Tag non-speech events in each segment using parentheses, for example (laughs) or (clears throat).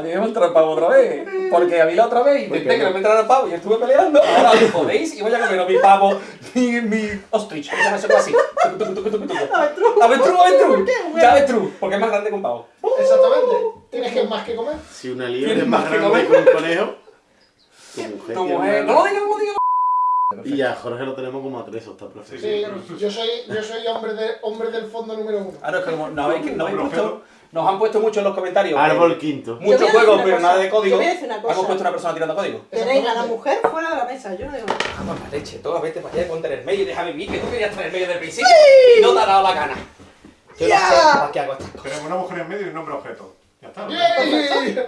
A mí me otra vez. Porque a mí la otra vez intenté que no me entrara el pavo y estuve peleando. Ahora me jodéis y voy a comer mi pavo, mi, mi ostrich. ¿Cómo se llama eso así? Avestruz. Avestruz, ¿Por avestruz. Ya avestruz, porque es más grande que un pavo. Exactamente. Tienes que más que comer. Si una liebre ¿Tienes es más grande que un conejo, tu mujer Tu No lo digas, no lo digas. Y ya, Jorge lo tenemos como atrezo, está perfecto. Sí, yo soy, yo soy hombre, de, hombre del fondo número uno. Ah, no, es que como no habéis, no habéis puesto, nos han puesto mucho en los comentarios. que Árbol quinto. Muchos juegos, pero cosa. nada de código. Yo voy a decir una cosa. Hemos puesto una persona tirando código. Tenéis a la mujer fuera de la mesa, yo no digo nada. Vamos la leche, toda vete para allá, ponte en el medio y déjame vivir, que tú querías estar en el medio del principio y no te ha dado la gana. Yo Ya. no sé para qué hago estas cosas. Tenemos una mujer en medio y un hombre objeto. Ya está. ¿no? ¡Yay!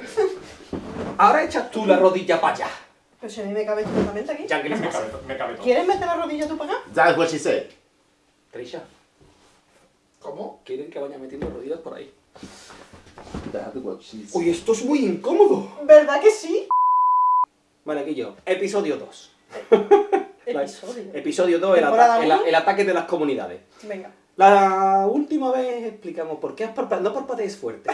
Ahora echas tú la rodilla para allá. Pero si a mí me cabe estupendamente aquí. Ya que Me pasa. cabe, to- me cabe todo. ¿Quieres meter la rodilla tú para acá? That's what she said. Trisha, ¿Cómo? quieren que vaya metiendo rodillas por ahí. Uy, esto es muy incómodo. ¿Verdad que sí? Vale, aquí yo. Episodio 2. (laughs) Episodio. Episodio 2, el, ¿Temporada ata- el, el ataque de las comunidades. Venga. La última vez explicamos por qué has parpadeado. No parpadees fuerte.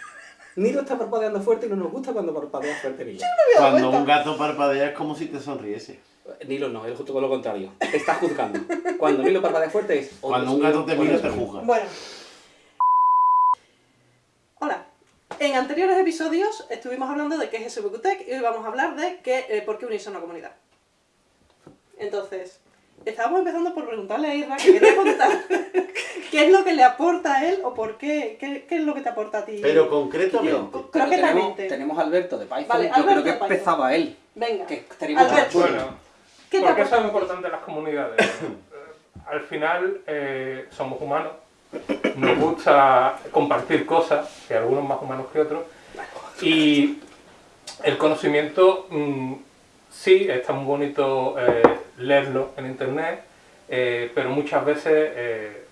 (laughs) Nilo está parpadeando fuerte y no nos gusta cuando parpadeas fuerte, Nilo. Cuando un gato parpadea es como si te sonriese. Nilo no, es justo con lo contrario. Te está juzgando. Cuando Nilo parpadea fuerte es... "Oh, Cuando un gato te oh, mira te mío". juzga. Bueno. Hola. En anteriores episodios estuvimos hablando de qué es SBQTech y hoy vamos a hablar de qué, eh, por qué unirse a una comunidad. Entonces, estábamos empezando por preguntarle a Irra que quería contar (laughs) qué es lo que le aporta a él o por qué, qué, qué es lo que te aporta a ti. Pero concretamente. Creo que tenemos, a Alberto de Python. Vale, Yo Alberto creo que empezaba él. Venga. Que tenemos Alberto. Bueno, ¿Qué te ¿por qué son importantes las comunidades? (coughs) Eh, Al final eh, somos humanos, nos gusta compartir cosas, que algunos más humanos que otros, y el conocimiento mm, sí, está muy bonito eh, leerlo en internet, eh, pero muchas veces eh,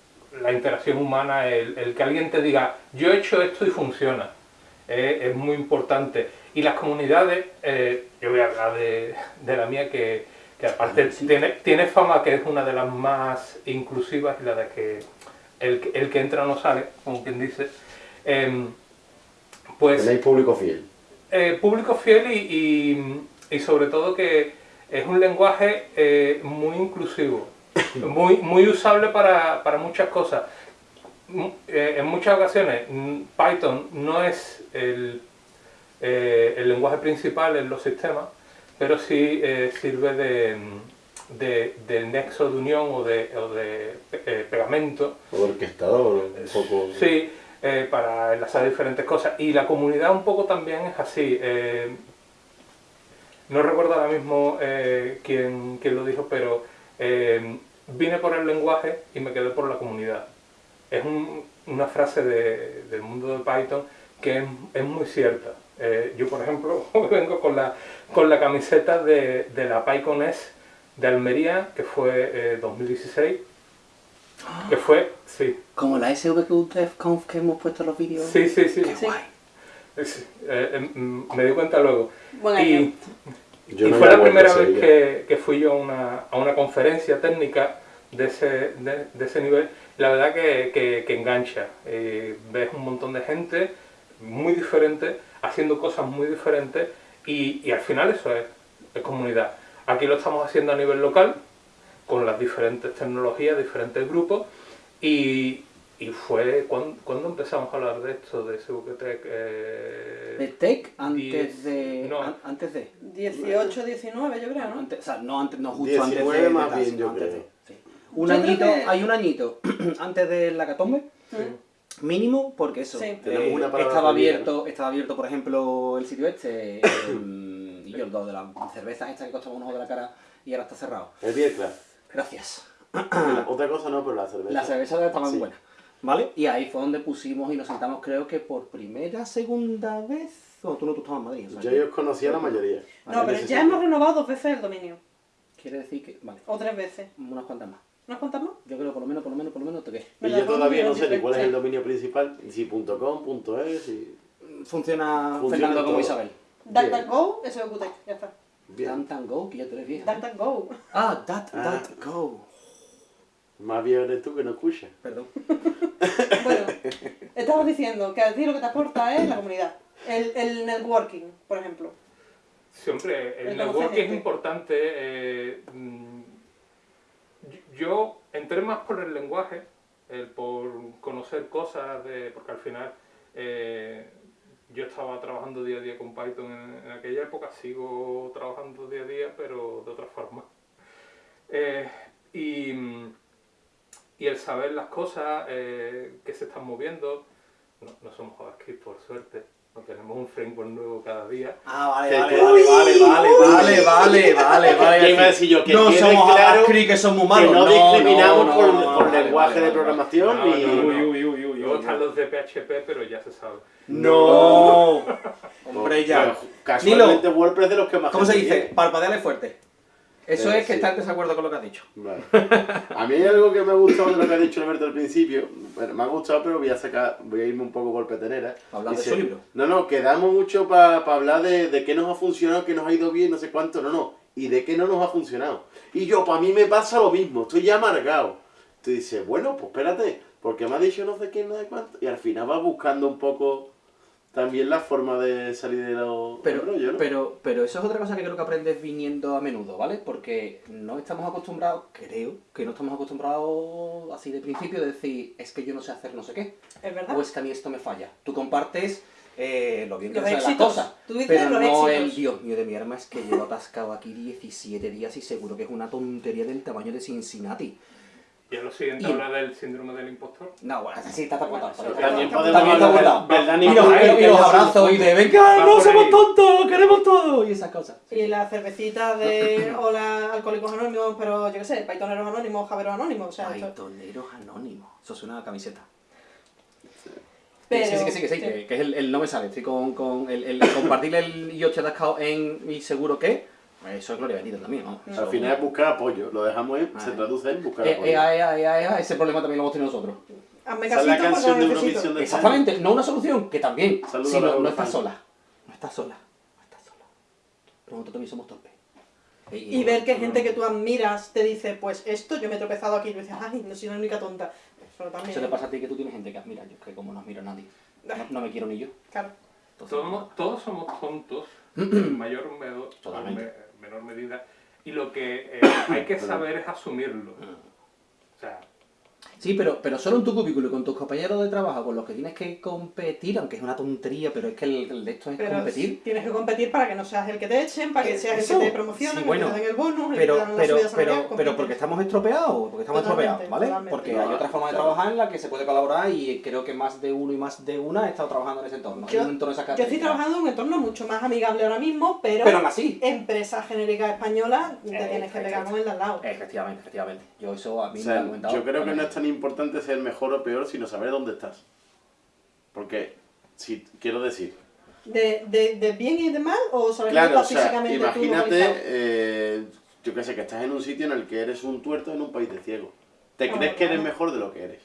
la interacción humana, el, el que alguien te diga, yo he hecho esto y funciona, es muy importante. Y las comunidades, yo voy a hablar de, de la mía, que, que aparte tiene, tiene fama que es una de las más inclusivas y la de que el, que- el que entra no sale, como quien dice. Em, pues Tenéis público fiel. eh, público fiel y, y- y sobre todo que es un lenguaje eh, muy inclusivo, (coughs) muy, muy usable para, para muchas cosas. Mu- eh, en muchas ocasiones mm, Python no es el, el lenguaje principal en los sistemas, pero sí sirve de, de, de nexo de unión o de, o de eh, pegamento O orquestador, un poco. Sí, eh, para enlazar diferentes cosas. Y la comunidad un poco también es así. eh, no recuerdo ahora mismo eh, quién, quién lo dijo, pero eh, vine por el lenguaje y me quedé por la comunidad. Es un- una frase de- del mundo de Python que es, es muy cierta. Eh, yo, por ejemplo, (laughs) vengo con la, con la camiseta de, de la PyConS de Almería, que fue eh, 2016. Que fue, sí, Como la SVQTF que hemos puesto en los vídeos. Sí, sí, sí. Qué Sí. guay. Es- eh, eh, mm, me di cuenta luego. Buen año. Y, Yo y no fue la primera vez que, que fui yo a una, a una conferencia técnica de ese, de, de ese nivel. La verdad que, que- que engancha. Eh, ves un montón de gente muy diferente, haciendo cosas muy diferentes y, y al final eso es, es comunidad. Aquí lo estamos haciendo a nivel local, con las diferentes tecnologías, diferentes grupos y, y fue cuando, cuando empezamos a hablar de esto, de SVTech. Eh, De Tech antes Diez- de. no. an- antes de. 18, 19 yo creo, ¿no? Antes, o sea, no, antes, no justo antes 19 de. de más bien, yo antes creo. de, sí. Un Yo creo añito, que- hay un añito (clears throat) antes de la catombe, Mm. mínimo, porque eso. Sí. eh, una estaba abierto, estaba abierto, por ejemplo, el sitio este, (coughs) yo el dos de las cervezas estas que costaban un ojo de la cara y ahora está cerrado. El Beer Club. Gracias. Otra cosa no, pero la cerveza. Las cervezas estaban Sí. buenas. ¿Vale? Y ahí fue donde pusimos y nos sentamos, creo que por primera, segunda vez. No, tú no, tú estabas en Madrid. o sea Yo que- ya os conocía la mayoría. No, pero ya hemos renovado dos veces el dominio. Quiere decir que. Vale, O tres veces. unas cuantas más. ¿Nos contamos? Yo creo por lo menos, por lo menos, por lo menos, ¿te qué? Y yo todavía no sé ni cuál es el dominio principal, si .com, .es, y... Funciona, Funciona Fernando como todo. Isabel. Bien. DuckDuckGo, SBQTech, ya está. Bien. Go, que ya tú eres vieja. DuckDuckGo. Ah, That, Ah. That Go. Más viejo eres tú que no escuchas. Perdón. (laughs) Bueno, estabas diciendo que a ti lo que te aporta es la comunidad. El, el networking, por ejemplo. Siempre, el El networking conocer es gente. importante. eh, mm, yo entré más por el lenguaje, el por conocer cosas, de, porque al final eh, yo estaba trabajando día a día con Python en, en aquella época, sigo trabajando día a día, pero de otra forma. Eh, y, y el saber las cosas eh, que se están moviendo, no, no somos JavaScript por suerte, no tenemos un framework nuevo cada día. Ah, vale, Que- vale, que- vale, vale, vale, vale, vale, vale, vale. Ya iba a decir yo que no somos claro JavaScript, que somos que humanos. no discriminamos no, por, no, por vale, lenguaje vale, de vale. programación No, Luego están los de PHP, pero ya se sabe. No. (laughs) Hombre, ya. Bueno, Casualmente WordPress de los que más ¿Cómo se dice? Parpadeale fuerte. Eso Eh, es que sí. está en desacuerdo con lo que has dicho. Vale. A mí hay algo que me ha gustado de lo que ha dicho Alberto al principio. Bueno, me ha gustado, pero voy a sacar, voy a irme un poco por petenera. Hablar de su libro. No, no, quedamos mucho para hablar de, de qué nos ha funcionado, qué nos ha ido bien, no sé cuánto, no, no. Y de qué no nos ha funcionado. Y yo, para mí me pasa lo mismo, estoy ya amargado. Tú dices, bueno, pues espérate, porque me ha dicho no sé qué, no sé cuánto. Y al final vas buscando un poco también la forma de salir de los Pero, rollo, ¿no? pero, pero eso es otra cosa que creo que aprendes viniendo a menudo, ¿vale? Porque no estamos acostumbrados, creo, que no estamos acostumbrados así de principio de decir, es que yo no sé hacer no sé qué, ¿Es verdad? o es que a mí esto me falla. Tú compartes eh, lo bien que Los haces las cosas, Tú dices pero los no éxitos. el Dios mío de mi arma, es que llevo atascado aquí 17 días y seguro que es una tontería del tamaño de Cincinnati. Y a lo siguiente Y- habla del síndrome del impostor. No, bueno, así está. Bueno, También Está Dani Y los, abrazos y de venga, no somos tontos, queremos todo y esas cosas. Y la cervecita de (clears throat) hola alcohólicos anónimos, pero yo qué sé, Pythoneros anónimos, Javeros anónimos, o sea, esto- Paitoneros anónimos. Eso suena a camiseta. pero, sí, sí, que sí, que sí, que, que es el, el no me sale. Estoy con, con el, el compartir el yo te atascado en mi seguro que. Eso es gloria bendita también, ¿no? Al final es buscar apoyo, lo dejamos en, se Ah. traduce en buscar Eh, apoyo. ea, ea, ea, ea, ese problema también lo hemos tenido nosotros. hazme la casito porque canción de. Eurovisión de Exactamente, no una solución, que también. Saludos sino a la no estás sola. No estás sola. No estás sola. Nosotros también somos torpes. Y ver que gente que tú admiras te dice, pues esto yo me he tropezado aquí y tú dices, ay, no soy la única tonta. Eso también. Eso te pasa a ti que tú tienes gente que admira. Yo es que como no admiro a nadie. No, no me quiero ni yo. Claro. Entonces, Todos, todos somos tontos, (clears throat) en mayor o menor, Totalmente. Me- menor medida, y lo que eh, (coughs) hay que saber es asumirlo. O sea, Sí, pero, pero solo en tu cubículo y con tus compañeros de trabajo con los que tienes que competir, aunque es una tontería, pero es que el, el de esto es Pero competir. tienes que competir para que no seas el que te echen, para que seas Eso. el que te promocionen, Sí, el bueno. que te den el bonus, el que Pero, te pero, pero, pero compites. porque estamos estropeados, porque estamos Totalmente, estropeados, ¿vale? totalmente. Porque hay otra forma de Claro. trabajar en la que se puede colaborar y creo que más de uno y más de una ha estado trabajando en ese entorno. Yo- en un entorno de esas Yo estoy trabajando en un entorno mucho más amigable ahora mismo, pero, Pero aún así. empresa genérica española te Eh, tienes que pegar exacto. con el de al lado. Efectivamente, efectivamente. Yo eso a mí O me lo han comentado. yo creo que no es tan importante ser mejor o peor, sino saber dónde estás. Porque, si quiero decir, ¿De, de, de bien y de mal o sobre claro, o sea, físicamente imagínate, eh, yo qué sé, que estás en un sitio en el que eres un tuerto en un país de ciegos. Te Ah, crees que eres mejor de lo que eres.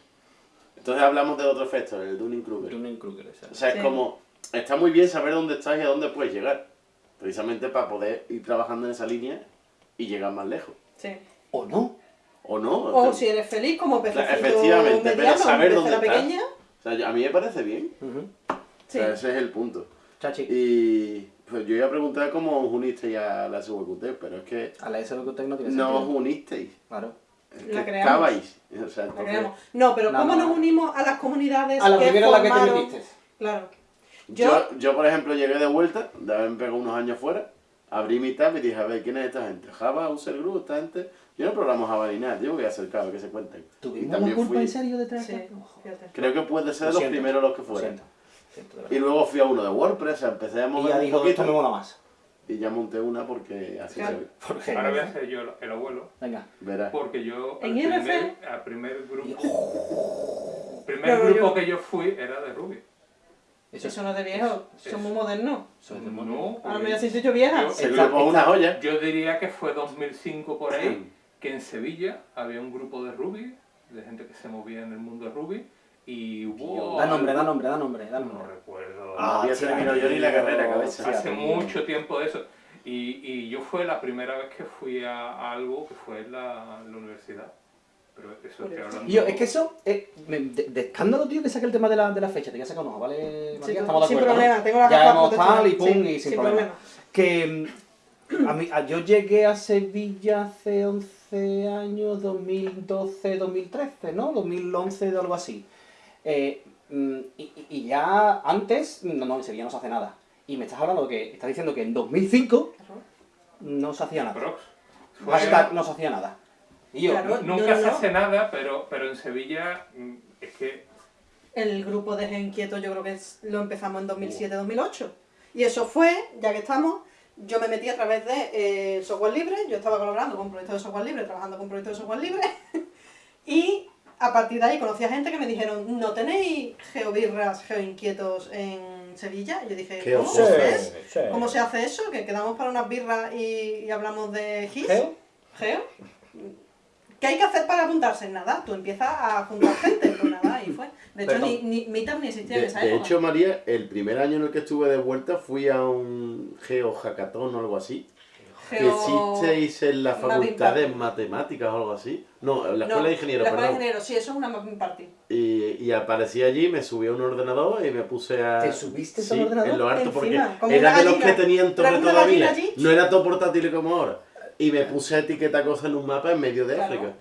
Entonces hablamos del otro efecto, el Dunning-Kruger. Dunning-Kruger, exacto. O sea, Sí. es como, está muy bien saber dónde estás y a dónde puedes llegar. Precisamente para poder ir trabajando en esa línea y llegar más lejos. Sí. O no. ¿O no? O si eres feliz como pececito Efectivamente, pero saber dónde estás. pequeña. O sea, a mí me parece bien. Ujú. Sí. O sea, ese es el punto. Chachi. Y pues yo iba a preguntar cómo os unisteis a la SWQT, pero es que A la SWQT no tiene no os unisteis. Claro. Es La creamos. estabais. O sea, La entonces, creamos. No, pero No, ¿cómo no. nos unimos a las comunidades A la que primera en la que te metiste. Claro. yo, Yo, yo, por ejemplo, llegué de vuelta, de haberme pegado unos años fuera, abrí mi tab y dije, a ver, ¿quién es esta gente? Java, User Group, esta gente. Yo no programo Java ni nada, yo voy a acercar a ver que se cuenten. Y ¿Tuvimos también culpa fui, en serio de traer sí, creo que puede ser Lo de los primeros los que de Y luego fui a uno de WordPress, empecé a Y mover ya un dijo, esto me mola más. y ya monté una porque así Claro. se ve. Porque... ahora voy a ser yo el, el abuelo, Venga. Verás. porque yo ¿En al IRC? primer, al primer grupo, el primer Pero grupo yo- que yo fui era de Ruby. Eso, Eso no es de viejo, Eso- somos modernos. eso es de mono. No, Ahora me has dicho vieja. yo- Está- grupo es una joya. Yo diría que fue 2005 por ahí, (clears throat) que en Sevilla había un grupo de Ruby, de gente que se movía en el mundo de Ruby, y hubo... Da nombre, da nombre, da nombre, da No nombre. recuerdo. Ah, había terminado yo ni la carrera, cabeza. Hace tío. mucho tiempo de eso. Y, y yo fue la primera vez que fui a, a algo que fue en la, la universidad. Pero eso estoy hablando... Yo, es que eso, eh, me- de, de escándalo, tío, que saque el tema de la, de la fecha, te voy a sacar un ojo, ¿vale, Sí? Estamos de sin acuerdo, ¿no? problema, tengo la Ya hemos tal y pum, Sí, y sin, problema. Que mm, a mí, a- yo llegué a Sevilla hace 11 años, 2012, 2013, ¿no? 2011 o algo así. Eh, mm, y, ya antes, no, no, en Sevilla no se hace nada. Y me estás hablando que, estás diciendo que en 2005 Claro. no se hacía nada. Hashtag no se hacía nada. Y yo, Claro. Nunca No, no, se no. hace nada, pero, pero en Sevilla mm, es que El grupo de Gen Inquieto yo creo que es- lo empezamos en 2007-2008. Y eso fue, ya que estamos, yo me metí a través de eh, software libre, yo estaba colaborando con proyectos de software libre, trabajando con proyectos de software libre, (laughs) y a partir de ahí conocí a gente que me dijeron, ¿no tenéis geobirras, geoinquietos en Sevilla? Y yo dije, ¿cómo Sí, es? ¿Cómo se hace eso? ¿Que quedamos para unas birras y, y hablamos de GIS? ¿Geo? ¿Geo? ¿Qué hay que hacer para apuntarse? Nada, tú empiezas a juntar gente, ahí fue. De hecho, ni, ni Meetup ni existía De, en esa de época. hecho, María, el primer año en el que estuve de vuelta fui a un Geo Hackathon o algo así. Que Geo- existéis en la facultad de matemáticas o algo así. No, en la No, escuela de ingenieros, La escuela de ingenieros, sí, eso es una mapping party. Y, y aparecí allí, me subí a un ordenador y me puse a... ¿Te subiste a sí, un ordenador? en lo alto, porque Encima, era de los que tenían una todavía. No era todo portátil como ahora. Y me puse a etiquetar cosas en un mapa en medio de Claro. África.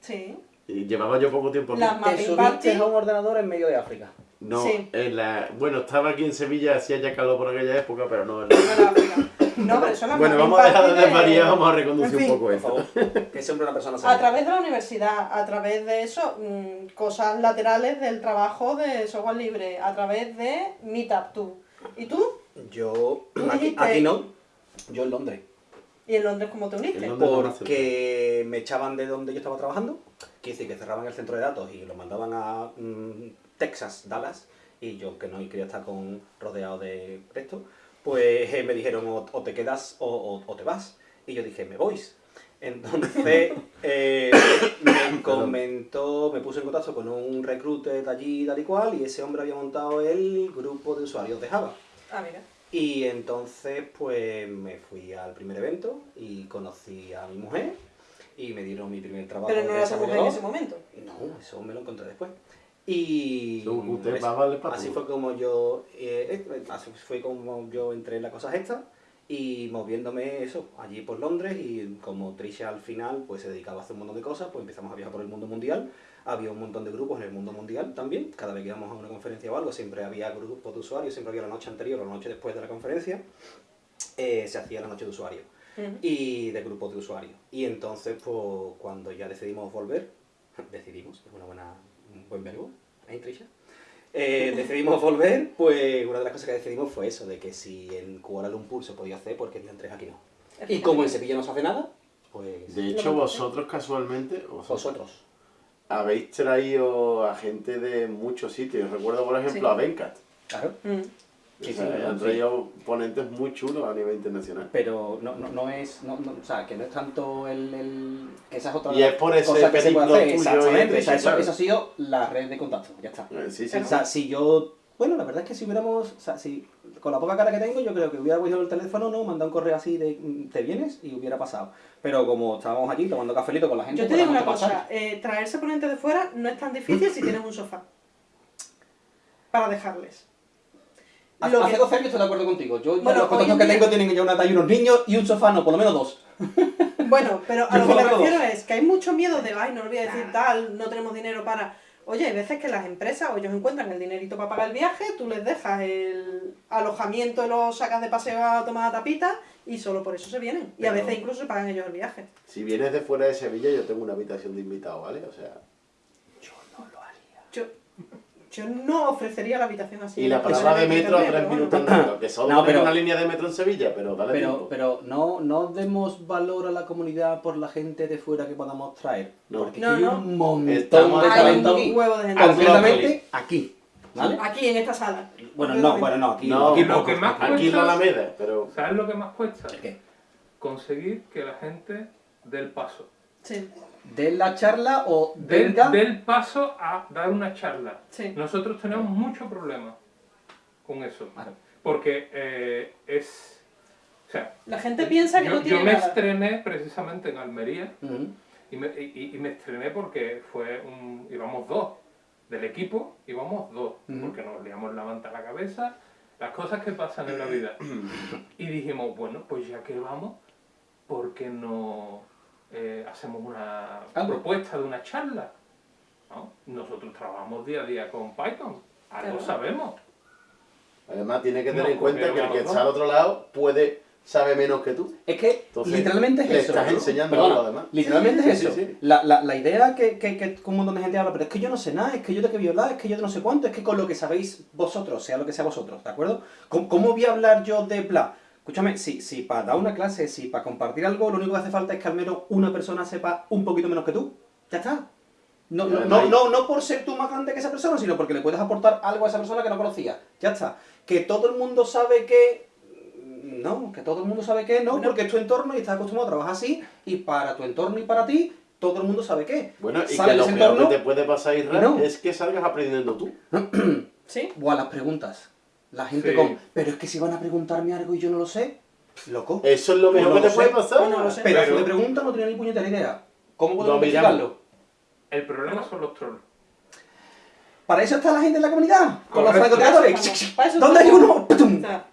Sí. Y llevaba yo poco tiempo aquí. Las Te subiste a un ordenador en medio de África. No, Sí. en la... Bueno, estaba aquí en Sevilla, hacía ya calor por aquella época, pero no... en No la-. No, pero la Bueno, vamos a dejar de desvariar, vamos a reconducir En fin. un poco Por esto. favor. que siempre una persona A través de la universidad, a través de eso, mm, cosas laterales del trabajo de software libre, a través de Meetup tú. ¿Y tú? Yo, Tú aquí, aquí no, yo en Londres. ¿Y en Londres cómo te uniste? En Londres. ¿Dónde más Porque me echaban de donde yo estaba trabajando, decir que cerraban el centro de datos y lo mandaban a mm, Texas, Dallas, y yo que no quería estar con, rodeado de esto, pues eh, me dijeron o, o te quedas o, o- o te vas. Y yo dije, me voy. Entonces (laughs) eh, me comentó, me puse en contacto con un recruiter de allí tal y cual, y ese hombre había montado el grupo de usuarios de Java. Ah, mira. Y entonces pues me fui al primer evento y conocí a mi mujer y me dieron mi primer trabajo Pero no era tu mujer en ese momento. No, eso me lo encontré después. Y usted va a valer para así fue como yo eh, eh, así fue como yo entré en las cosas estas y moviéndome eso allí por Londres y como Trisha al final pues se dedicaba a hacer un montón de cosas, pues empezamos a viajar por el mundo mundial. Había un montón de grupos en el mundo mundial también. Cada vez que íbamos a una conferencia o algo, siempre había grupos de usuarios, siempre había la noche anterior o la noche después de la conferencia. eh, se hacía la noche de y de grupos de usuarios. Y entonces, pues, cuando ya decidimos volver, (laughs) decidimos, es una buena, un buen verbo, ¿eh, Trisha? Eh, (laughs) decidimos volver, pues una de las cosas que decidimos fue eso, de que si en Kuala Lumpur se podía hacer, porque en Londres aquí no. Y como en Sevilla no se hace nada, pues De hecho, vosotros casualmente, vosotros, vosotros. habéis traído a gente de muchos sitios. Recuerdo, por ejemplo, Sí. a Venkat. Claro. Mm. Sí, O sea, sí, han sí. traído ponentes muy chulos a nivel internacional. Pero no, no, no es, no, no, o sea, que no es tanto el, el que esa es otra Y es por ese cosa que se puede hacer, exactamente, de o sea, eso, eso ha sido la red de contacto, ya está. Eh, Sí, sí, O sea, si yo. Bueno, la verdad es que si hubiéramos. O sea, si con la poca cara que tengo, yo creo que hubiera cogido el teléfono, ¿no? Mandado un correo así de. mm, ¿Te vienes? Y hubiera pasado. Pero como estábamos allí tomando cafelito con la gente. Yo te pues digo una cosa, eh, traerse ponentes de fuera no es tan difícil si tienes un sofá. (clears throat) Para dejarles. Hace, Lo hace que- 12 años estoy de acuerdo contigo. Yo, Bueno, los contactos que día- tengo tienen ya una talla y unos niños y un sofá, no, por lo menos dos. (laughs) Bueno, pero a lo que me lo refiero es que hay mucho miedo de, ay, no lo voy a decir tal, no tenemos dinero para... Oye, hay veces que las empresas o ellos encuentran el dinerito para pagar el viaje, tú les dejas el alojamiento y los sacas de paseo a tomar tapita y solo por eso se vienen. Y a veces incluso se pagan ellos el viaje. Si vienes de fuera de Sevilla, yo tengo una habitación de invitado, ¿vale? O sea, Yo no lo haría. Yo, yo no ofrecería la habitación así. y la parada de me metro a tres minutos en (coughs) que solo No, tiene pero- una línea de metro en Sevilla, pero dale Pero, tiempo. pero no, no demos valor a la comunidad por la gente de fuera que podamos traer. No. Porque No, hay no. un montón Estamos de talento aquí. huevo de gente. Completamente aquí. ¿Vale? Aquí, en esta sala. Bueno, no, bueno, no, aquí No, aquí lo poco, que más aquí- Aquí en la Alameda, pero ¿Sabes lo que más cuesta? ¿El qué? Conseguir que la gente dé el paso. Sí, ¿De la charla o Del, venga? del paso a dar una charla. sí. Nosotros tenemos mucho problema con eso. Porque eh, es... O sea, La gente piensa que yo, no tiene yo me nada. estrené precisamente en Almería. Y me, y- y me estrené porque fue un, íbamos dos. Del equipo íbamos dos. Porque nos liamos la manta a la cabeza. Las cosas que pasan en la vida. (coughs) Y dijimos, bueno, pues ya que vamos, ¿por qué no eh, hacemos una Algo. propuesta de una charla? ¿No? Nosotros trabajamos día a día con Python. Algo Claro. sabemos. Además, tiene que tener No, en cuenta que el que está al otro lado puede sabe menos que tú. Es que Entonces, literalmente es le eso. estás ¿no? enseñando Perdona, algo, además. Literalmente Sí, es sí, eso. sí. La, la, la idea que, que, que un montón de gente habla, pero es que yo no sé nada, es que yo tengo que violar, es que yo no sé cuánto, es que con lo que sabéis vosotros, sea lo que sea vosotros, ¿de acuerdo? ¿Cómo, cómo voy a hablar yo de bla? Escúchame, si, si para dar una clase, si para compartir algo, lo único que hace falta es que al menos una persona sepa un poquito menos que tú. Ya está. No, no, no, no, no por ser tú más grande que esa persona, sino porque le puedes aportar algo a esa persona que no conocía. Ya está. Que todo el mundo sabe que... No, que todo el mundo sabe que no, Bueno. porque es tu entorno y estás acostumbrado a trabajar así, y para tu entorno y para ti, todo el mundo sabe que. Bueno, y que lo peor entorno- que te puede pasar, Israel, No. es que salgas aprendiendo tú. (clears throat) ¿Sí? O a las preguntas. La gente Sí. con, pero es que si van a preguntarme algo y yo no lo sé, loco. Eso es lo mejor no que te puede pasar. Pues no lo sé. Pero- de pregunta no tenía ni puñetera idea. ¿Cómo podemos Lo miramos. investigarlo? El problema son los trolls. Para eso está la gente en la comunidad, con los francotiradores. ¿Dónde hay uno?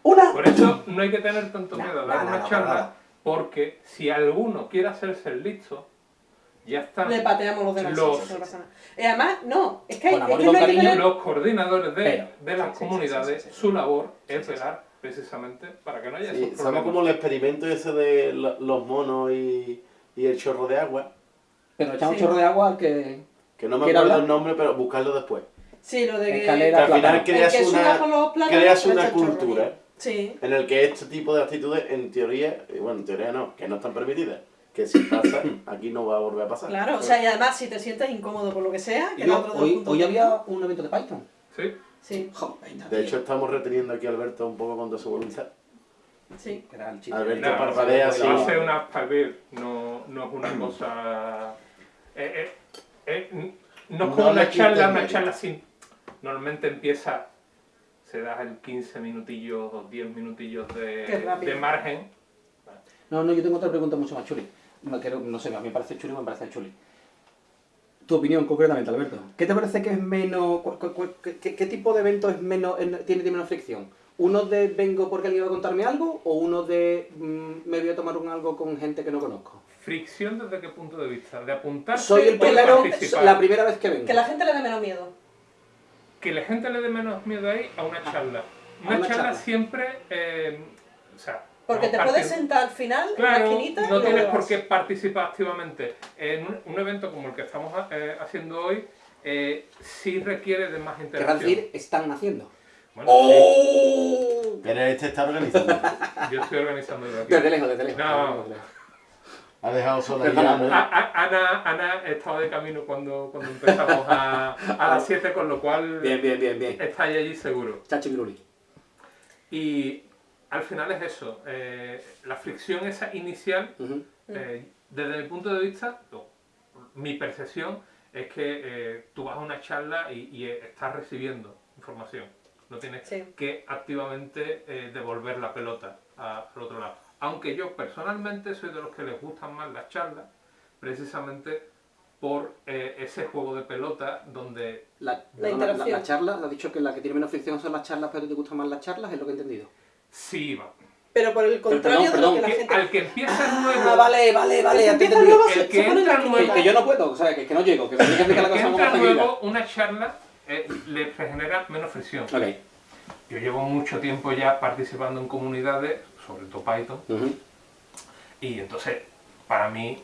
Una. Por eso no hay que tener tanto miedo a dar una charla, porque si alguno quiere hacerse el listo, ya están Le pateamos los no pasa nada. Y además, no, es que, hay- es que no hay que cariño, tener- los coordinadores de, Pero, de las sí, sí, sí, comunidades, sí, sí, sí. su labor es velar precisamente para que no haya Sí, esos problemas. como el experimento ese de lo- los monos y, y el chorro de agua. Pero echamos Sí. un chorro de agua al que. Que no me ¿Quiere acuerdo hablar? el nombre, pero buscarlo después. Sí, lo de que... Que Escalera. al final creas que una, creas una cultura Sí. en el que este tipo de actitudes, en teoría, eh, bueno, en teoría no, que no están permitidas. Que si pasa, aquí no va a volver a pasar. Claro, o sea, y además si te sientes incómodo por lo que sea, que Y el yo, otro de los hoy, hoy había un evento de Python. ¿Sí? Sí, Joder, De hecho, estamos reteniendo aquí a Alberto un poco contra su voluntad. sí. Que era el chiste. Alberto Nada, parpadea va así. a ser una no, no es una cosa... eh, eh, eh, no es No como una charla, una charla sin... Normalmente empieza, se da el 15 minutillos o 10 minutillos de, de margen. No, no, yo tengo otra pregunta mucho más chuli. No, no sé, a mí me parece chuli, me parece chuli. Tu opinión concretamente, Alberto. ¿Qué te parece que es menos... qué, qué- qué tipo de evento es menos, en- tiene, tiene menos fricción? ¿Uno de vengo porque alguien va a contarme algo o uno de mm, me voy a tomar un algo con gente que no conozco? Fricción desde qué punto de vista? De apuntarse Soy el primero, la primera vez que vengo. Que la gente le dé menos miedo. que la gente le dé menos miedo ahí a una charla. Una, una charla, charla. siempre, eh, o sea, Porque te puedes sentar al final en la esquinita y no tienes por qué participar activamente. En un, un evento como el que estamos eh, haciendo hoy, eh, sí requiere de más interacción. decir, están haciendo. Bueno, ¡Oh! Pero este está organizando. (laughs) yo estoy organizando aquí. Desde lejos, desde lejos. No. ha dejado sola Perdona, ya, ¿no? A- a- Ana, Ana estaba de camino cuando, cuando empezamos a, a las 7, con lo cual Bien, bien, bien, bien. está ahí allí seguro. Chachi Viruli. Y al final es eso, eh, la fricción esa inicial. Eh, desde mi punto de vista, no, mi percepción es que eh, tú vas a una charla y, y, eh, estás recibiendo información. No tienes Sí. que activamente eh, devolver la pelota a- al otro lado. Aunque yo personalmente soy de los que les gustan más las charlas, precisamente por eh, ese juego de pelota donde La, La la, charla, ha dicho que la que tiene menos fricción son las charlas, pero te gustan más las charlas, es lo que he entendido. Sí va. Pero por el contrario perdón, de lo que la gente... al que empieza nuevo, Ah, vale, vale, vale, El que empieza nuevo El que entra Que, yo no puedo, o sea, que, que no llego, que me que explicar la cosa nuevo, una charla eh, le genera menos fricción. Ok. Yo llevo mucho tiempo ya participando en comunidades, sobre todo Python, y entonces para mí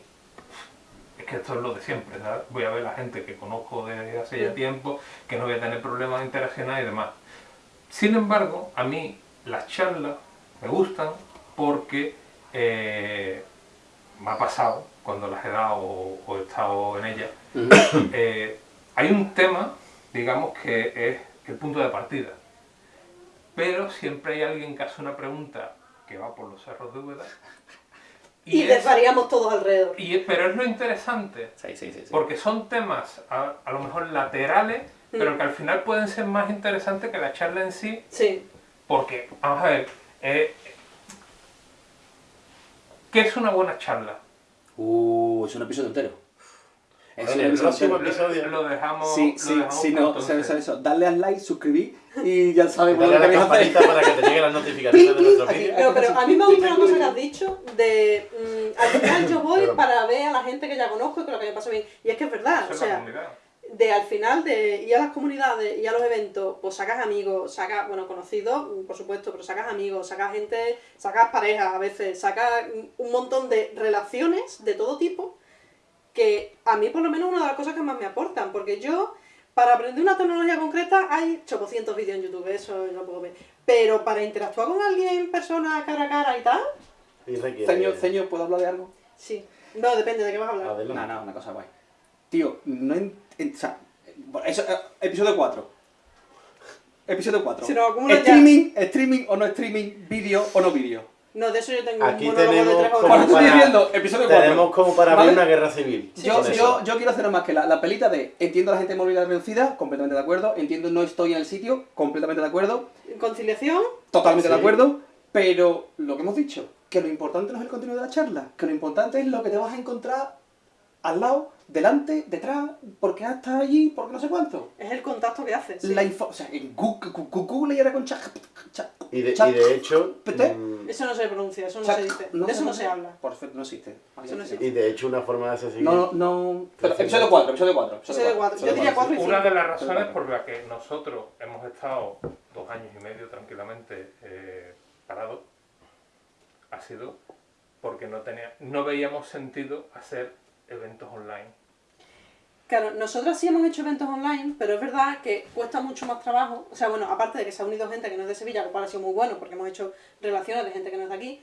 es que esto es lo de siempre, ¿sabes? Voy a ver a la gente que conozco desde hace ya Mm. tiempo, que no voy a tener problemas de interaccionar y demás. Sin embargo, a mí las charlas me gustan porque eh, me ha pasado cuando las he dado o, o he estado en ellas, (coughs) eh, hay un tema, digamos, que es el punto de partida. Pero siempre hay alguien que hace una pregunta que va por los cerros de Úbeda. (laughs) Y es- desvariamos todos alrededor. y pero es lo interesante, Sí, sí, sí. sí. porque son temas a, a lo mejor laterales, pero que al final pueden ser más interesantes que la charla en sí, Sí. Porque, vamos a ver, eh, ¿qué es una buena charla? Uh, es un episodio entero. Es próximo que- episodio. Lo dejamos. Sí, lo sí, dejamos sí, no, eso. Darle al like, suscribir y ya sabemos lo Dale que a la campanita para que te lleguen las notificaciones de (laughs) nuestros vídeos. Pero, pero a mí me gusta una cosa que has dicho de mm, al final yo voy para ver a la gente que ya conozco y con la que me paso bien. Y es que es verdad, o sea. De al final de ir a las comunidades y a los eventos, pues sacas amigos, sacas, bueno, conocidos, mm, por supuesto, pero sacas amigos, sacas gente, sacas parejas a veces, sacas mm, un montón de relaciones de todo tipo que a mí por lo menos una de las cosas que más me aportan, porque yo para aprender una tecnología concreta hay 800 vídeos en YouTube, eso yo lo puedo ver, pero para interactuar con alguien, persona, cara a cara y tal, ceño, ¿puedo hablar de algo? sí. No, depende de qué vas a hablar. Adelante. No, no, una cosa guay. Tío, no en, en- o sea, eso, eh, episodio 4. Episodio 4. Si nos acumulan ya- streaming, streaming o no streaming, vídeo o no vídeo. No, de eso yo tengo Aquí un monólogo de tenemos tres Bueno, estoy episodio 4. Tenemos como para ¿Vale? abrir una guerra civil. Yo, quiero hacer más que la, la pelita de entiendo a la gente de movilidad reducida, completamente de acuerdo. Entiendo no estoy en el sitio, completamente de acuerdo. Conciliación, Totalmente de acuerdo. Pero lo que hemos dicho, que lo importante no es el contenido de la charla, que lo importante es lo que te vas a encontrar al lado, delante, detrás, porque has estado allí, porque no sé cuánto. es el contacto que haces. sí. La info, o sea, en Google, Google y era con chat. Y y de hecho, Pete. mm, Eso no se pronuncia, eso no se dice. de eso no se habla. Perfecto, no existe. Eso no existe. y de hecho una forma de hacer seguir. No, no, no. Pero, episodio 4, episodio 4. Episodio cuatro. Yo diría cuatro y Una de las razones por las que nosotros hemos estado dos años y medio tranquilamente eh, parados ha sido porque no, tenía, no veíamos sentido hacer eventos online. Claro, nosotros sí hemos hecho eventos online, pero es verdad que cuesta mucho más trabajo. O sea, bueno, aparte de que se ha unido gente que no es de Sevilla, lo cual ha sido muy bueno porque hemos hecho relaciones de gente que no es de aquí.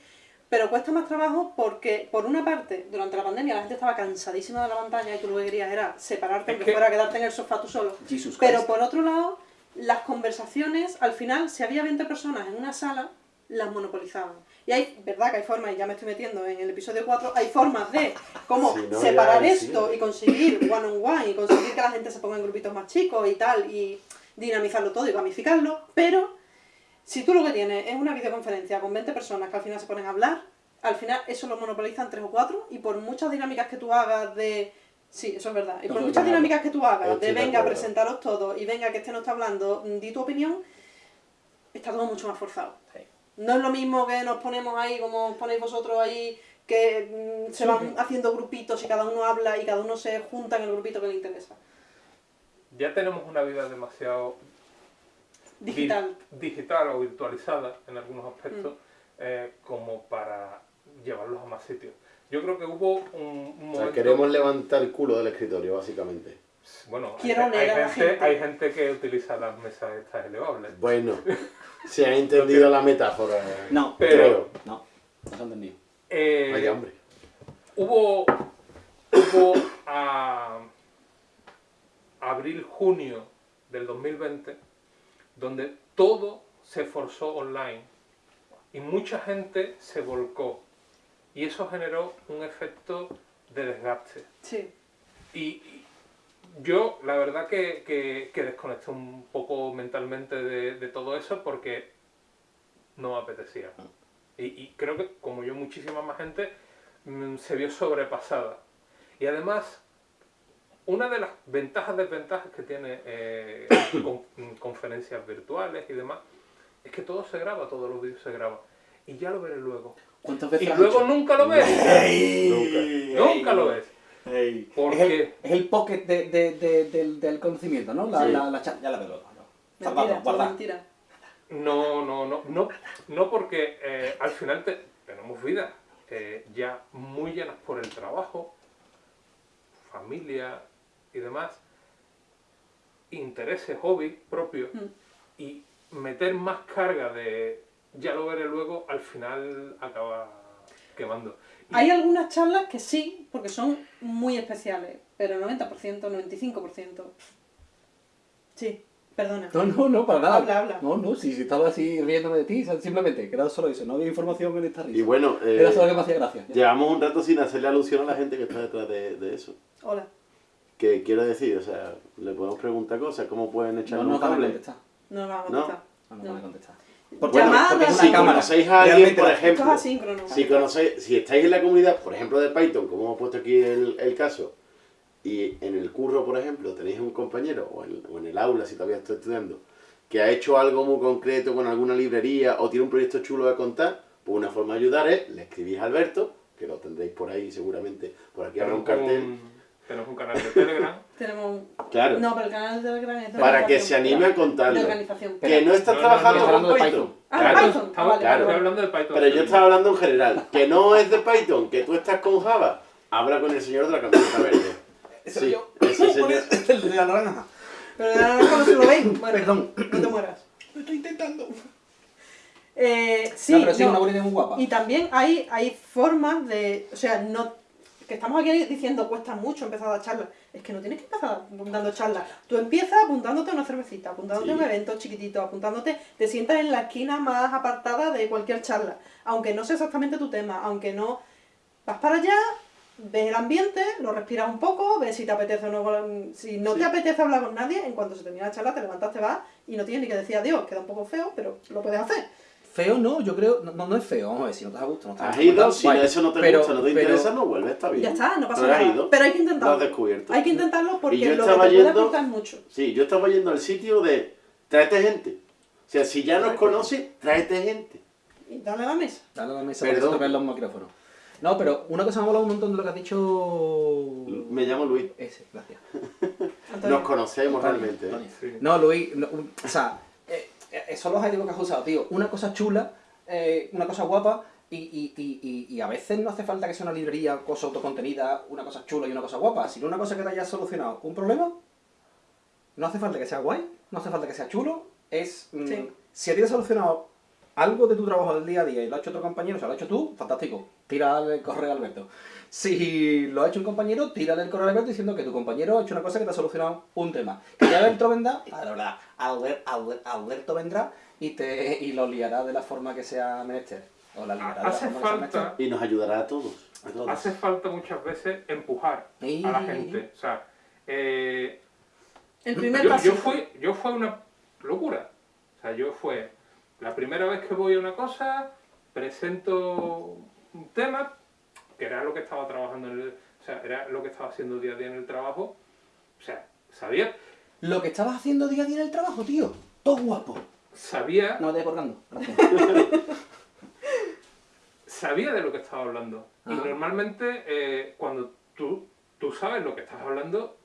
Pero cuesta más trabajo porque, por una parte, durante la pandemia la gente estaba cansadísima de la pantalla y tú lo que querías era separarte, aunque que- fuera a quedarte en el sofá tú solo. Jesus Pero por otro lado, las conversaciones, al final, si había 20 personas en una sala, las monopolizaban. Y hay, verdad que hay formas, y ya me estoy metiendo en el episodio 4, hay formas de cómo Si no, separar ya, esto sí. y conseguir one on one y conseguir que la gente se ponga en grupitos más chicos y tal, y dinamizarlo todo y gamificarlo, pero si tú lo que tienes es una videoconferencia con 20 personas que al final se ponen a hablar, al final eso lo monopolizan tres o cuatro y por muchas dinámicas que tú hagas de... Sí, eso es verdad. Y por muchas no. dinámicas que tú hagas de venga, presentaros todos y venga, que este no está hablando, di tu opinión, está todo mucho más forzado. Sí. No es lo mismo que nos ponemos ahí, como os ponéis vosotros ahí, que mm, se van haciendo grupitos y cada uno habla y cada uno se junta en el grupito que le interesa. Ya tenemos una vida demasiado Digital. digital o virtualizada en algunos aspectos Mm. eh, como para llevarlos a más sitios. Yo creo que hubo un, un O sea, momento... queremos levantar el culo del escritorio, básicamente. Bueno, hay, gente. hay gente que utiliza las mesas estas elevables. Bueno, se ha entendido la metáfora. No, Pero- creo. no, no se ha entendido. Eh, Vaya hombre. hubo hubo a abril junio del 2020 donde todo se forzó online y mucha gente se volcó y eso generó un efecto de desgaste Sí. y y yo la verdad que, que, que desconecté un poco mentalmente de, de todo eso porque no me apetecía. Y, y creo que como yo muchísima más gente mm, se vio sobrepasada. Y además, una de las ventajas, desventajas que tiene eh, (coughs) con- mm, conferencias virtuales y demás, es que todo se graba, todos los vídeos se graban. Y ya lo veré luego. ¿Cuántas Y veces has luego hecho? nunca lo ves. Ey, (laughs) Nunca ey, lo ves. Ey. ¿Por es, el, es el pocket de, de, de- del, del conocimiento, ¿no? La, Sí. la, la cha- ya la veo luego. ¿no? Mentira. No, no, no, no, no porque eh, al final te- tenemos vidas eh, ya muy llenas por el trabajo, familia y demás, intereses, hobbies propios, Mm. y meter más carga de ya lo veré luego, al final acaba quemando. Y- Hay algunas charlas que sí, porque son muy especiales, pero el 90%, 95%. Sí, perdona. No, no, no, para nada. Habla, habla. No, no, si, si estaba así riéndome de ti, simplemente, que era solo eso, no había información en esta risa. Y bueno, eh, Era solo que me hacía gracia. ya. llevamos un rato sin hacerle alusión a la gente que está detrás de, de eso. Hola. Que quiero decir, o sea, le podemos preguntar cosas, cómo pueden echar No un. No nos vamos a No. contestar. No nos No. Llamadas, porque es una Si cámara. conocéis a alguien, Realmente por la- Esto es ejemplo, asíncrono. si conocéis, si estáis en la comunidad, por ejemplo, de Python, como hemos puesto aquí el, el caso, y en el curro, por ejemplo, tenéis un compañero, o en, o en el aula, si todavía estoy estudiando, que ha hecho algo muy concreto con alguna librería o tiene un proyecto chulo de contar, pues una forma de ayudar es, le escribís a Alberto, que lo tendréis por ahí seguramente, por aquí habrá un cartel, un- tenemos un canal de Telegram. Tenemos un... claro, No, pero el canal de Telegram es de para que se anime a De contarlo. organización. Que no estás No, no, trabajando no, con hablando de Python. Python. Ah, Claro. Python. Ah, vale, claro. estoy hablando de Python. Pero yo estaba hablando en general, que no es de Python, que tú estás con Java, habla con el señor de la camiseta verde. Sí, yo. ese señor. El de la naranja. Pero ahora no se lo veis. Bueno, Perdón. no te mueras. Lo estoy intentando. Eh, sí, no, pero sí, no. una buena idea muy guapa. Y también hay, hay formas de. O sea, no. Que estamos aquí diciendo cuesta mucho empezar a dar charlas. Es que no tienes que empezar dando charlas. Tú empiezas apuntándote a una cervecita, apuntándote a un evento chiquitito, apuntándote, te sientas en la esquina más apartada de cualquier charla. Aunque no sea exactamente tu tema, aunque no. Vas para allá, ves el ambiente, lo respiras un poco, ves si te apetece o no. Si no te apetece hablar con nadie, en cuanto se termina la charla, te levantas, te vas y no tienes ni que decir adiós. Queda un poco feo, pero lo puedes hacer. Feo no, yo creo. No, no es feo, vamos a ver, si no te da gusto, no te Has ido, si Guay. eso no te Pero- gusta, no te pero- interesa, no vuelves, está bien. Ya está, no pasa Pero has nada. ido, Pero hay que lo has intentarlo. descubierto. Hay que intentarlo porque Y yo lo que te puede aportar mucho. Sí, yo estaba yendo al sitio de tráete gente. O sea, si ya nos conoces, tráete gente. Y dale a la mesa. Dale a la mesa Perdón. para tocar los micrófonos. No, pero una cosa me ha molado un montón de lo que has dicho. Me llamo Luis. Ese, gracias. (laughs) Nos conocemos Antonio, realmente. ¿eh? Antonio. No, Luis, no, o sea, son los adjetivos que has usado, tío. Una cosa chula, eh, una cosa guapa, y, y, y, a veces no hace falta que sea una librería, cosa autocontenida, una cosa chula y una cosa guapa, sino una cosa que te haya solucionado un problema. No hace falta que sea guay, no hace falta que sea chulo, es... mm. Si a ti te ha solucionado algo de tu trabajo del día a día y lo ha hecho otro compañero, o sea, lo has hecho tú, fantástico. Tírale el correo a Alberto. Si lo ha hecho un compañero, tírale el correo a Alberto diciendo que tu compañero ha hecho una cosa que te ha solucionado un tema. Que ya Alberto vendrá, la verdad, Albert- Albert- Alberto vendrá y, te, y lo liará de la forma que sea menester. O la liará de la Hace forma que sea menester. falta, Y nos ayudará a todos. A todos. hace falta muchas veces empujar a la gente. O sea, eh, El primer yo, paso. yo fue, yo fue una locura. O sea, yo fue la primera vez que voy a una cosa, presento un tema, que era lo que estaba trabajando en el, o sea, era lo que estaba haciendo día a día en el trabajo. O sea, sabía, Lo que estabas haciendo día a día en el trabajo, tío. Todo guapo. sabía, No me colgando. Gracias. (laughs) sabía de lo que estaba hablando. Y normalmente eh, cuando tú, tú sabes lo que estás hablando,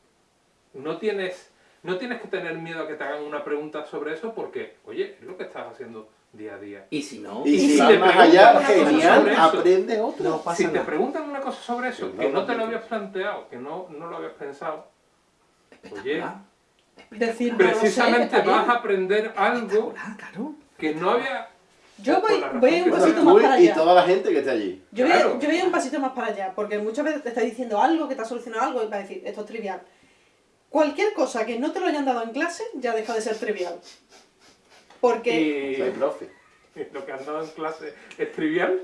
no tienes, no tienes que tener miedo a que te hagan una pregunta sobre eso porque, oye, es lo que estás haciendo día a día. Y si no, Y si si vas te más allá, genial, sobre eso, aprende otro. no pasa Si te preguntan una cosa sobre eso, Que que no te lo habías planteado, que no, no lo habías pensado, oye. Decir, no lo sé, precisamente vas a aprender algo claro. que no había... Yo voy, voy un pasito más para y allá. toda la gente que está allí. Yo voy, yo voy un pasito más para allá, porque muchas veces te está diciendo algo que te ha solucionado algo y va a decir, esto es trivial. Cualquier cosa que no te lo hayan dado en clase ya deja de ser trivial. Porque... Y Soy profe. (laughs) lo que han dado en clase es trivial.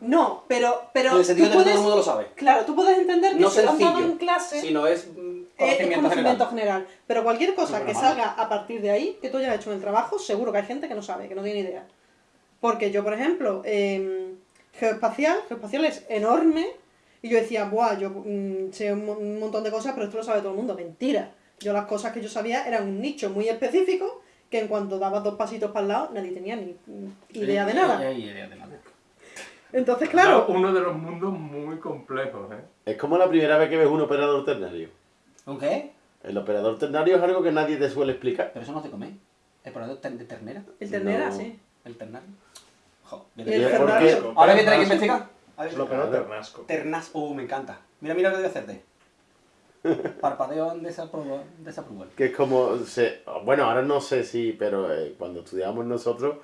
No, pero... pero En el sentido de que todo el mundo lo sabe. Claro, tú puedes entender que No si lo han dado sencillo, en clase... Si no es mm, Es- conocimiento, es conocimiento general. general. Pero cualquier cosa que salga a partir de ahí, que tú hayas hecho en el trabajo, seguro que hay gente que no sabe, que no tiene idea. Porque yo, por ejemplo, em, geoespacial, geoespacial es enorme, y yo decía, buah, yo mm, sé un, un montón de cosas, pero esto lo sabe todo el mundo. Mentira. Yo las cosas que yo sabía eran un nicho muy específico, que en cuanto dabas dos pasitos para el lado, nadie tenía ni mm, idea de nada. Ni idea de nada. Entonces, claro, Uno de los mundos muy complejos, ¿eh? Es como la primera vez que ves un operador ternario. ¿Un qué? El operador ternario es algo que nadie te suele explicar. Pero eso no se come. ¿El probador de ternera? el ternera, No. sí. ¿El ternario? Jo, Y ¿Y el es porque- Ferrari. Ahora que tenéis que investigar. Ver. Lo ternasco. Ternas. Uh, me encanta. Mira, mira lo que voy a hacerte. (laughs) Parpadeo desapruebo. Que es como, se, bueno, ahora no sé si, pero eh, cuando estudiábamos nosotros,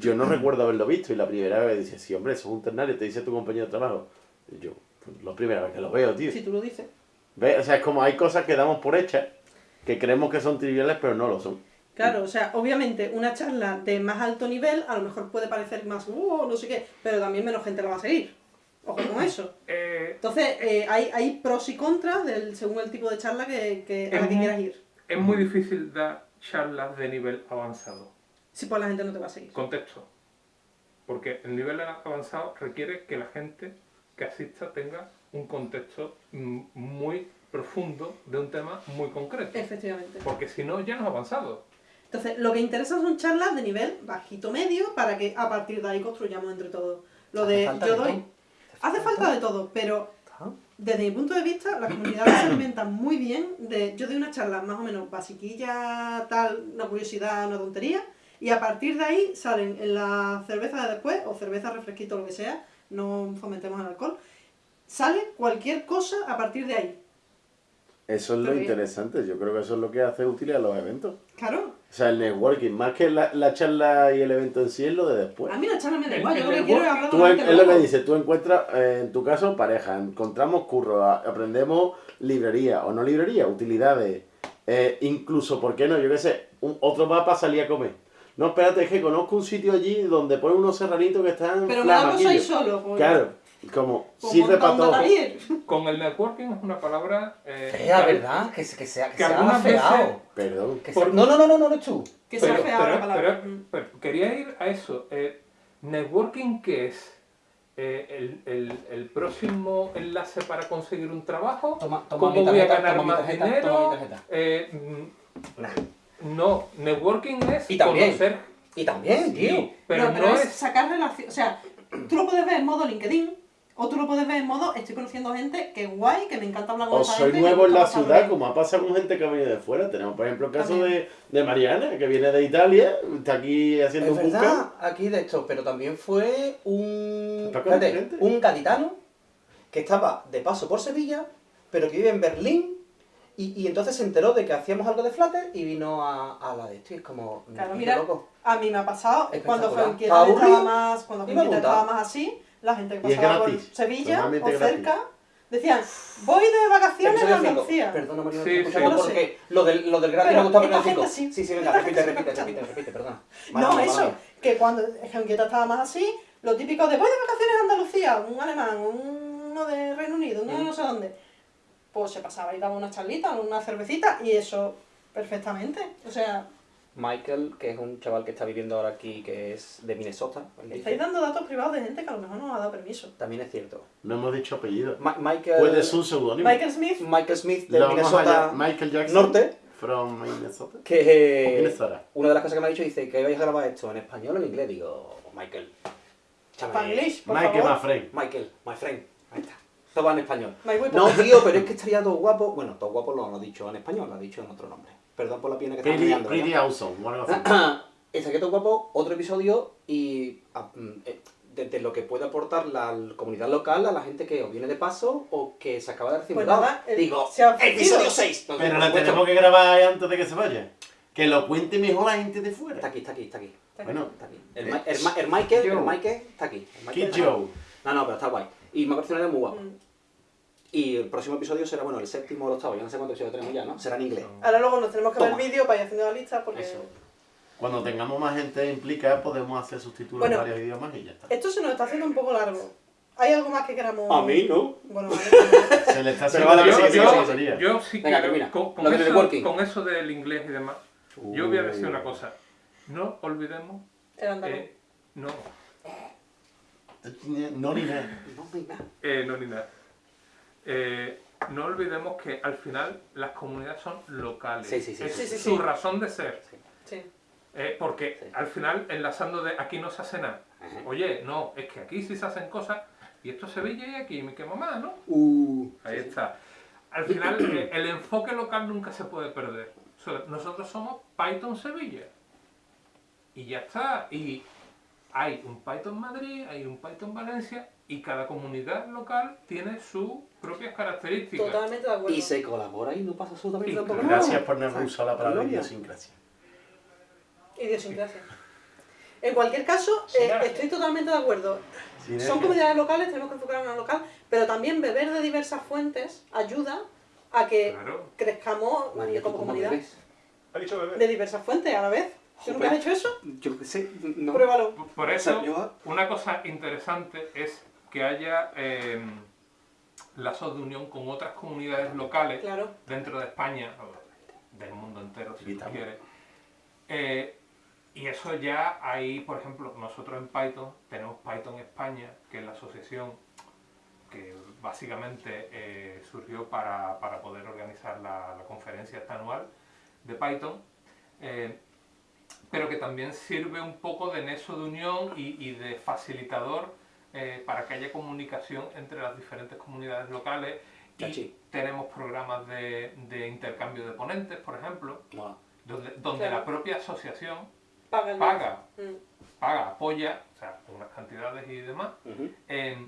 yo no recuerdo haberlo visto y la primera vez dice, sí, hombre, eso es un ternario, te dice tu compañero de trabajo. Y yo, pues, la primera vez que lo veo, tío. Si tú lo dices. ¿Ves? O sea, es como hay cosas que damos por hechas, que creemos que son triviales, pero no lo son. Claro, o sea, obviamente una charla de más alto nivel a lo mejor puede parecer más, uh, no sé qué, pero también menos gente la va a seguir. Ojo con eso. Eh, Entonces, eh, hay, hay pros y contras del, según el tipo de charla que, que, a la que Es quieras ir. es muy difícil dar charlas de nivel avanzado. Si pues la gente no te va a seguir. Contexto. Porque el nivel avanzado requiere que la gente que asista tenga un contexto mm, muy profundo de un tema muy concreto. Efectivamente. Porque si no, ya no has avanzado. Entonces, lo que interesa son charlas de nivel bajito medio para que a partir de ahí construyamos entre todos. Lo de yo doy. Hace falta de todo, pero desde mi punto de vista, las comunidades se alimentan muy bien de. Yo doy una charla más o menos basiquilla, tal, una curiosidad, una tontería, y a partir de ahí salen en la cerveza de después, o cerveza, refresquito, lo que sea, no fomentemos el alcohol, sale cualquier cosa a partir de ahí. Eso es lo bien. interesante, yo creo que eso es lo que hace útil a los eventos. Claro, O sea, el networking, más que la, la charla y el evento en sí, es lo de después. a mí la charla me da igual, yo lo que quiero es hablar Tú en- es lo que dices, tú encuentras, eh, en tu caso, pareja, encontramos curro, a- aprendemos librería o no librería, utilidades, eh, incluso, ¿por qué no? Yo qué sé, un, otro va para salir a comer. No, espérate, es que conozco un sitio allí donde ponen unos serranitos que están Pero me da algo soy solo, pues. Claro, como pues sirve para todo. Con el networking es una palabra... eh, Fea, que- ¿verdad? Que, que sea, que que sea afeado. Perdón. Que Por- sea- No, no, no, no, no, no es tú. Que Pero, feado pero- la palabra. pero- pero quería ir a eso. Eh, ¿Networking qué es? Eh, el, el- el próximo enlace para conseguir un trabajo? Toma, toma ¿Cómo mi voy a tarjeta, ganar toma mi más tarjeta, dinero? toma mi tarjeta. Eh, Nah. no, networking es Y también, conocer... Y también, tío. Sí, pero no, no, pero es, es... sacar relación. O sea, tú lo puedes ver en modo LinkedIn, o tú lo puedes ver en modo estoy conociendo gente que guay, que me encanta hablar con O esa soy gente. nuevo en la ciudad, bien. como ha pasado con gente que ha venido de fuera. Tenemos, por ejemplo, el caso de, de Mariana, que viene de Italia, está aquí haciendo Es un verdad, aquí de esto, pero también fue un, un gaditano que estaba de paso por Sevilla, pero que vive en Berlín, y, y entonces se enteró de que hacíamos algo de Flutter y vino a, a la de esto, y es como, mira, loco. A mí me ha pasado, cuando. Franquieta ¿Estaba más, cuando apuntado. estaba más así, la gente que pasaba por Sevilla o gratis. cerca, decían, voy de vacaciones a. Andalucía. Perdona, María, Sí, sí. Porque lo del, lo del gratis me gusta esta pero gente cinco. sí. Sí, sí, venga, repite, repite, repite, repite, perdona. No, eso, que cuando Franquieta estaba más así, lo típico de voy de vacaciones a Andalucía, un alemán, uno de Reino Unido, uno de no sé dónde, pues se pasaba y daba una charlita, una cervecita, y eso perfectamente. O sea, Michael, que es un chaval que está viviendo ahora aquí, que es de Minnesota, estáis dando datos privados de gente que a lo mejor no nos ha dado permiso. también es cierto. No hemos dicho apellido. Ma- Michael, Puede ser un seudónimo. Michael Smith, Michael Smith de Minnesota. Michael Jackson. Norte, From Minnesota. que eh, Minnesota. una de las cosas que me ha dicho dice que vais a grabar esto en español o en inglés. Digo, Michael, Spanglish, por Michael favor. Mafrey. Michael, my friend, ahí está. Todo va en español. My. No, tío, pero es que estaría todo guapo. Bueno, todo guapo lo, lo ha dicho en español, lo ha dicho en otro nombre. Perdón por la pena que Pretty, mirando. pretty awesome. o algo así. Estaría todo guapo, otro episodio y ah, mm, eh, de, de lo que puede aportar la comunidad local a la gente que o viene de paso o que se acaba de recibir Pues nada, el- Digo, se ha ofrecido. episodio 6. Pero la tenemos que grabar antes de que se vaya. Que lo cuente mejor la gente de Está fuera. aquí, está aquí, está aquí. Bueno, Está aquí. El, el, Ma- el Michael, el. Michael está aquí. El Michael Kid está aquí. Joe. No, no, pero está guay. Y me ha parecido una idea muy guapa. Mm. Y el próximo episodio será, bueno, el séptimo o el octavo, ya no sé cuántos episodios tenemos ya, ¿no? Será en inglés. Ahora luego nos tenemos que ver el Toma. vídeo para ir haciendo la lista porque... Eso. Cuando tengamos más gente implicada, podemos hacer subtítulos Bueno. en varios idiomas y ya está. Esto se nos está haciendo un poco largo. ¿Hay algo más que queramos...? A mí, ¿no? Bueno, vale. (laughs) Se le está haciendo la siguiente sí, batería. Yo sí Venga, quiero, con, con eso, con eso del inglés y demás, yo voy a decir una cosa. No olvidemos El andaluz. que... No, No ni nada. No, eh, ni nada. Eh, no olvidemos que al final las comunidades son locales. Sí, sí, sí, es sí, sí, su sí. razón de ser. Sí. Eh, porque Sí. al final, enlazando de aquí no se hace nada. Ajá. Oye, no, es que aquí sí se hacen cosas y esto es Sevilla y aquí me quema más, ¿no? Uh, Ahí está. Al final, (clears throat) eh, el enfoque local nunca se puede perder. O sea, nosotros somos Python Sevilla. Y ya está. Y hay un Python Madrid, hay un Python Valencia y cada comunidad local tiene sus propias características. Totalmente de acuerdo. Y se colabora y no pasa absolutamente tampoco Gracias por no usar la palabra idiosincrasia. Idiosincrasia. En cualquier caso, eh, estoy totalmente de acuerdo. Sinergia. Son comunidades locales, tenemos que enfocar en una local, pero también beber de diversas fuentes ayuda a que Claro. crezcamos María, ¿tú como comunidad. Ha dicho bebé. De diversas fuentes a la vez. ¿Tú nunca has hecho eso? Yo qué sé, no. Pruébalo. Por eso, una cosa interesante es que haya eh, lazos de unión con otras comunidades locales Claro. dentro de España, o del mundo entero, si tú quieres. Eh, y eso ya hay, por ejemplo, nosotros en Python tenemos Python España, que es la asociación que básicamente eh, surgió para, para poder organizar la, la conferencia esta anual de Python, eh, pero que también sirve un poco de nexo de unión y, y de facilitador eh, para que haya comunicación entre las diferentes comunidades locales y Chachi. tenemos programas de, de intercambio de ponentes, por ejemplo, donde, donde Claro. la propia asociación Paga Mm. paga, apoya, o sea, unas cantidades y demás, eh,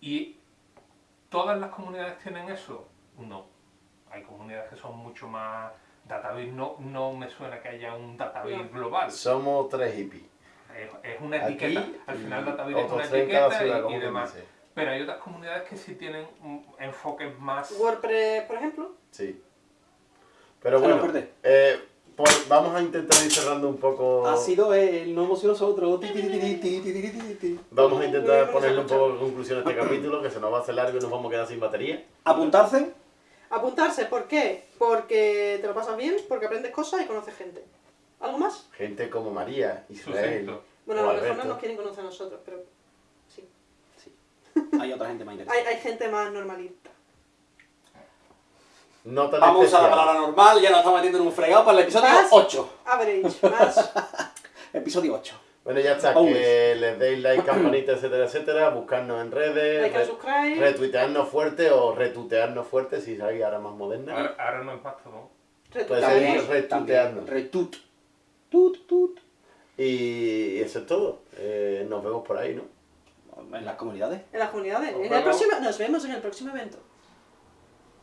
y todas las comunidades tienen eso, no. Hay comunidades que son mucho más database, no, no me suena que haya un database No. global. Somos tres hippies es una Aquí. Al final Datavir es una etiqueta y, y demás. Pero hay otras comunidades que sí tienen enfoques más... ¿WordPress, por ejemplo? Sí. Pero bueno, eh, pues vamos a intentar ir cerrando un poco... Ha sido el no emocionoso otro. Vamos a intentar ponerle un poco de conclusión a este capítulo, que se nos va a hacer largo y nos vamos a quedar sin batería. ¿Apuntarse? Apuntarse, ¿por qué? Porque te lo pasas bien, porque aprendes cosas y conoces gente. ¿Algo más? Gente como María, Israel. Bueno, a lo mejor no nos quieren conocer a nosotros, pero sí. Hay otra gente más Hay, interesante. hay gente más normalita. No tan Vamos a usar la especial. palabra normal, ya nos estamos metiendo en un fregado para el episodio Más. 8. Average, (laughs) más. Episodio 8. Bueno, ya está, Always. que les deis like, campanita, etcétera, etcétera, buscarnos en redes, like and re- subscribe. retuitearnos fuerte o retutearnos fuerte si hay ahora más moderna. Ahora, ahora no es ser También, retuitearnos. Retut. Tut, tut. Y eso es todo. Eh, nos vemos por ahí, ¿no? En las comunidades. En las comunidades. Nos En el vemos. próximo, nos vemos en el próximo evento.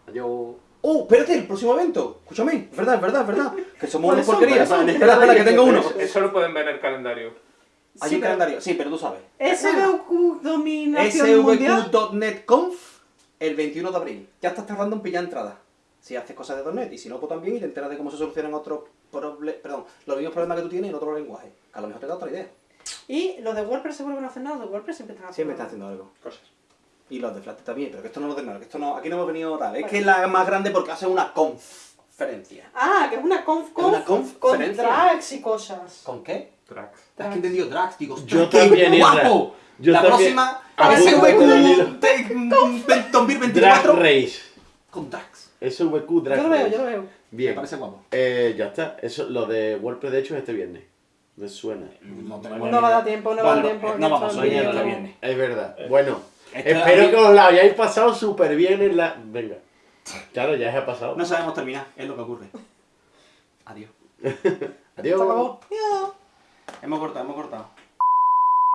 Adiós. Oh, espérate, el próximo evento. Escúchame, es verdad, es verdad, es verdad. Que somos ¿Cuáles una son? porquería. ¿Cuáles son? Espera, espera, que tengo uno. Eso, lo pueden ver en el calendario. Hay Sí, un pero- calendario. Sí, pero tú sabes. SVQ Dominación Mundial. svq.net conf el 21 de abril. Ya estás tardando en pillar entradas. Si haces cosas de .NET y si no, pues también y te enteras de cómo se solucionan otros problemas, perdón, los mismos problemas que tú tienes en otro lenguaje. Que a lo mejor te da otra idea. Y los de WordPress seguro que no hacen nada. Los de WordPress siempre están haciendo Siempre están haciendo algo. Cosas. Y los de Flutter también, pero que esto no lo nada, que esto no, aquí no hemos venido tal. Es que es la más grande porque hace una conferencia. Ah, que es una conf, Es una conf con drags y cosas. ¿Con qué? Tracks. ¿Has entendido drags? Digo, Yo ¡ostras, qué también, Isra. guapo! Yo la próxima Apunta SVQ con Drag 2024 Race. con drags. SVQ Drag Yo lo veo, yo lo veo. Me Bien. parece guapo. Eh, ya está. Eso, lo de WordPress de hecho es este viernes. Me suena. No tenemos No va a dar tiempo, no va a dar Bueno, tiempo. no vamos, mañana es vídeo. viene. Es verdad. Bueno, Esto espero que os la hayáis pasado súper bien en la. Venga. (laughs) Claro, ya se ha pasado. No sabemos terminar, es lo que ocurre. Adiós. (laughs) Adiós. Hemos cortado, hemos cortado.